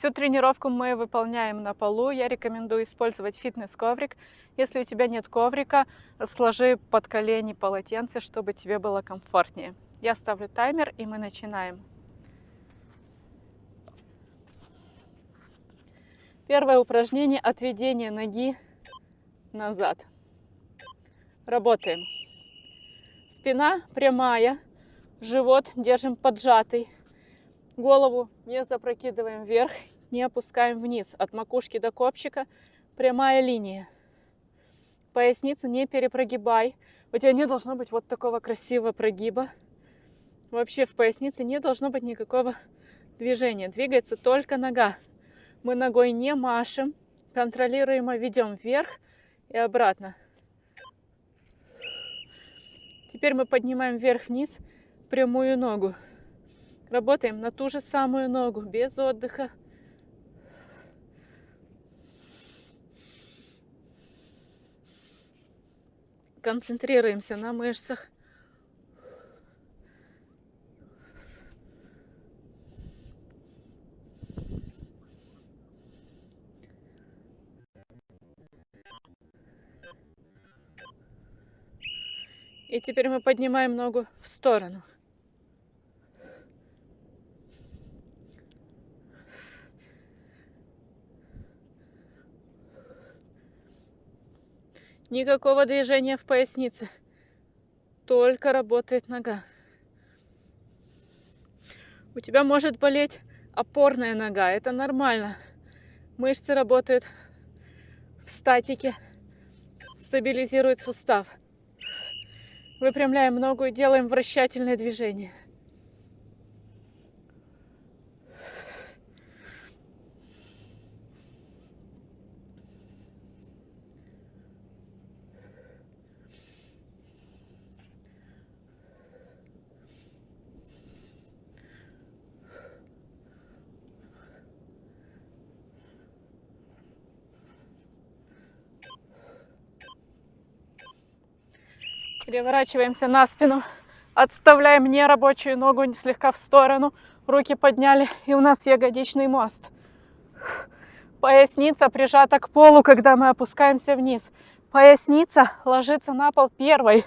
Всю тренировку мы выполняем на полу. Я рекомендую использовать фитнес-коврик. Если у тебя нет коврика, сложи под колени полотенце, чтобы тебе было комфортнее. Я ставлю таймер и мы начинаем. Первое упражнение – отведение ноги назад. Работаем. Спина прямая, живот держим поджатый. Голову не запрокидываем вверх, не опускаем вниз. От макушки до копчика прямая линия. Поясницу не перепрогибай. У тебя не должно быть вот такого красивого прогиба. Вообще в пояснице не должно быть никакого движения. Двигается только нога. Мы ногой не машем, контролируемо ведем вверх и обратно. Теперь мы поднимаем вверх-вниз прямую ногу. Работаем на ту же самую ногу, без отдыха. Концентрируемся на мышцах. И теперь мы поднимаем ногу в сторону. Никакого движения в пояснице. Только работает нога. У тебя может болеть опорная нога. Это нормально. Мышцы работают в статике. Стабилизирует сустав. Выпрямляем ногу и делаем вращательное движение. Переворачиваемся на спину. Отставляем нерабочую ногу слегка в сторону. Руки подняли. И у нас ягодичный мост. Поясница прижата к полу, когда мы опускаемся вниз. Поясница ложится на пол первой.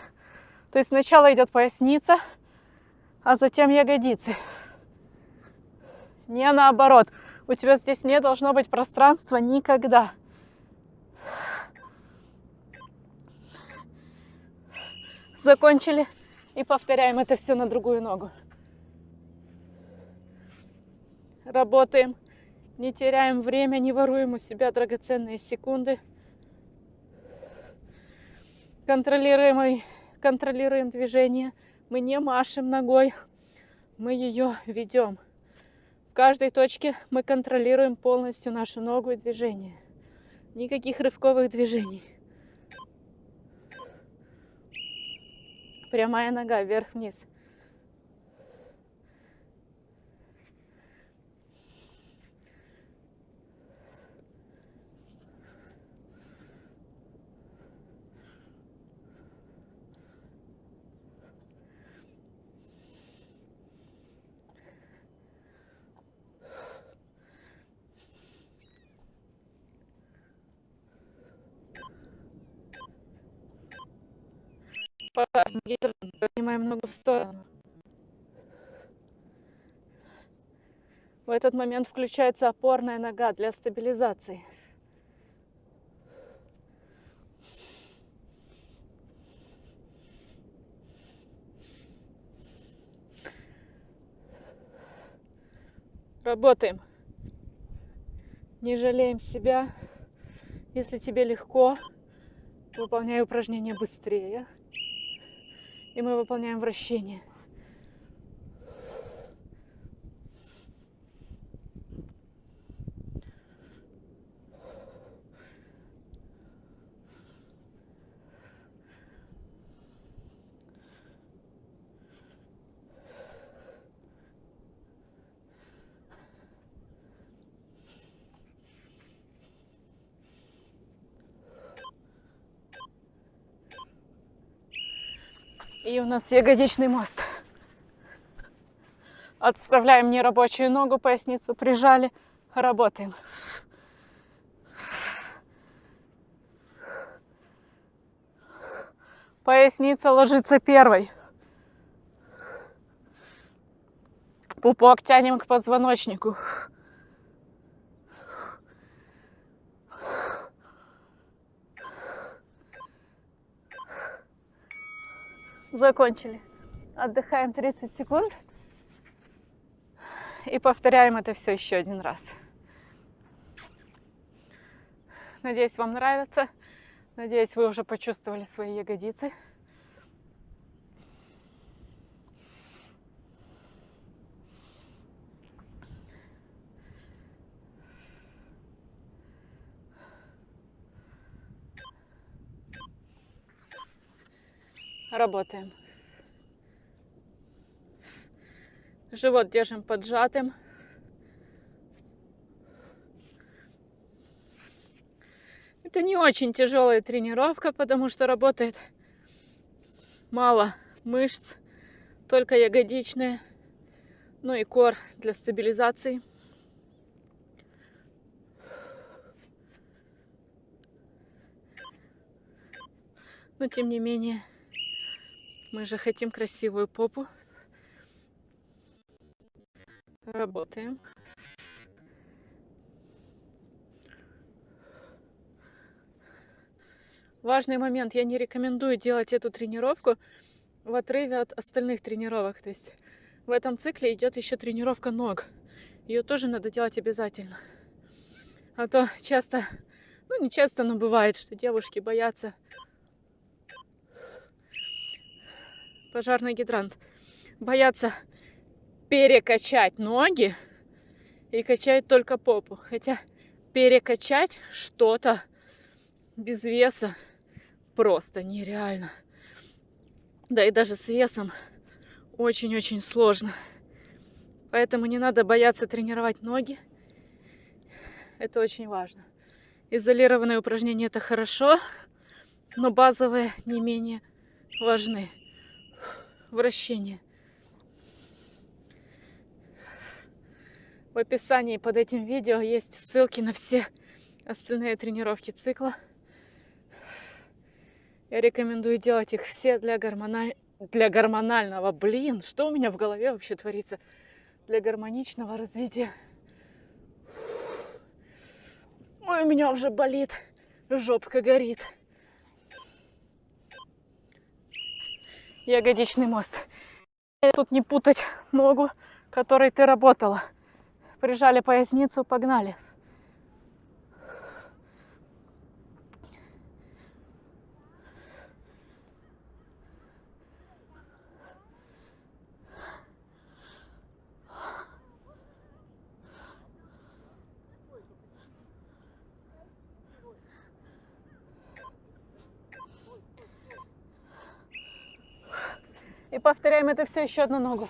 То есть сначала идет поясница, а затем ягодицы. Не наоборот. У тебя здесь не должно быть пространства никогда. Закончили и повторяем это все на другую ногу. Работаем, не теряем время, не воруем у себя драгоценные секунды. Контролируем, контролируем движение. Мы не машем ногой, мы ее ведем. В каждой точке мы контролируем полностью нашу ногу и движение. Никаких рывковых движений. Прямая нога вверх-вниз. Поднимаем ногу в сторону. В этот момент включается опорная нога для стабилизации. Работаем. Не жалеем себя. Если тебе легко, выполняй упражнения быстрее и мы выполняем вращение. И у нас ягодичный мост. Отставляем нерабочую ногу, поясницу прижали, Работаем. Поясница ложится первой. Пупок тянем к позвоночнику. Закончили. Отдыхаем 30 секунд. И повторяем это все еще один раз. Надеюсь, вам нравится. Надеюсь, вы уже почувствовали свои ягодицы. Работаем. Живот держим поджатым. Это не очень тяжелая тренировка, потому что работает мало мышц, только ягодичные, ну и кор для стабилизации. Но тем не менее, мы же хотим красивую попу. Работаем. Важный момент. Я не рекомендую делать эту тренировку в отрыве от остальных тренировок. То есть в этом цикле идет еще тренировка ног. Ее тоже надо делать обязательно. А то часто, ну не часто, но бывает, что девушки боятся пожарный гидрант. Боятся перекачать ноги и качают только попу. Хотя перекачать что-то без веса просто нереально. Да и даже с весом очень-очень сложно. Поэтому не надо бояться тренировать ноги. Это очень важно. Изолированные упражнения это хорошо, но базовые не менее важны вращение. В описании под этим видео есть ссылки на все остальные тренировки цикла. Я рекомендую делать их все для, гормональ... для гормонального. Блин, что у меня в голове вообще творится? Для гармоничного развития. Ой, у меня уже болит, жопка горит. Ягодичный мост. Тут не путать ногу, которой ты работала. Прижали поясницу, погнали. И повторяем это все еще одну ногу.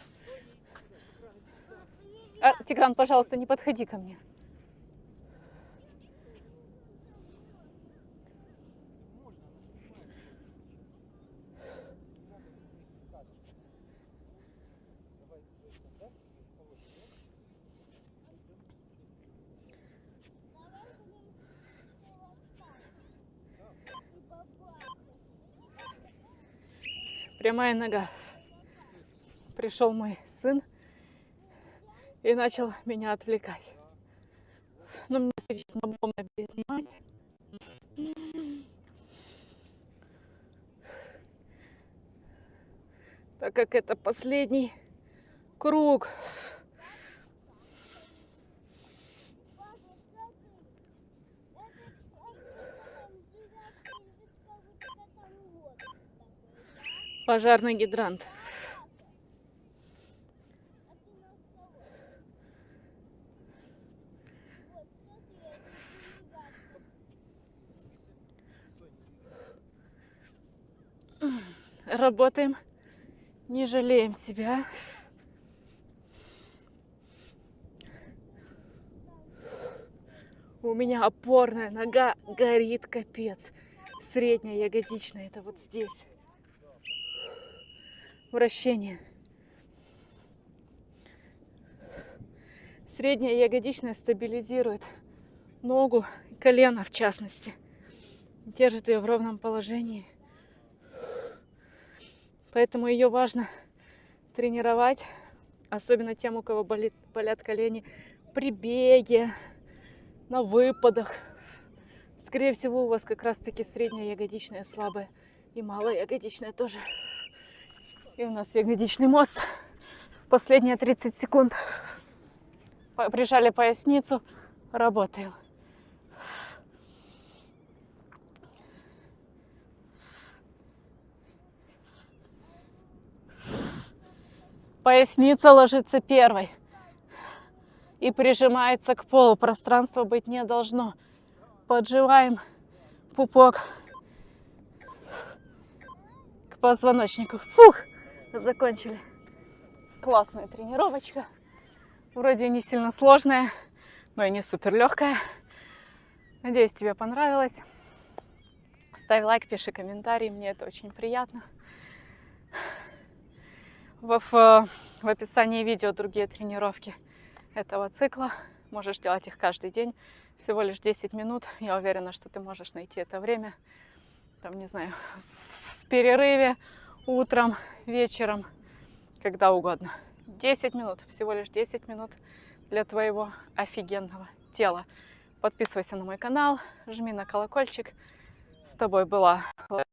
А, Тигран, пожалуйста, не подходи ко мне. Прямая нога пришел мой сын и начал меня отвлекать. Но мне сейчас удобно переснимать. Так как это последний круг. Пожарный гидрант. Работаем, не жалеем себя. У меня опорная нога горит капец. Средняя ягодичная, это вот здесь. Вращение. Средняя ягодичная стабилизирует ногу, колено в частности. Держит ее в ровном положении. Поэтому ее важно тренировать, особенно тем, у кого болит, болят колени, при беге, на выпадах. Скорее всего, у вас как раз-таки средняя ягодичная слабая и малая ягодичная тоже. И у нас ягодичный мост. Последние 30 секунд. Прижали поясницу, работаем. Поясница ложится первой и прижимается к полу. Пространства быть не должно. Поджимаем пупок к позвоночнику. Фух, закончили. Классная тренировочка. Вроде не сильно сложная, но и не супер легкая. Надеюсь, тебе понравилось. Ставь лайк, пиши комментарий, мне это очень приятно. В, в, в описании видео другие тренировки этого цикла. Можешь делать их каждый день. Всего лишь 10 минут. Я уверена, что ты можешь найти это время. Там, не знаю, в перерыве, утром, вечером, когда угодно. 10 минут, всего лишь 10 минут для твоего офигенного тела. Подписывайся на мой канал, жми на колокольчик. С тобой была. Пока.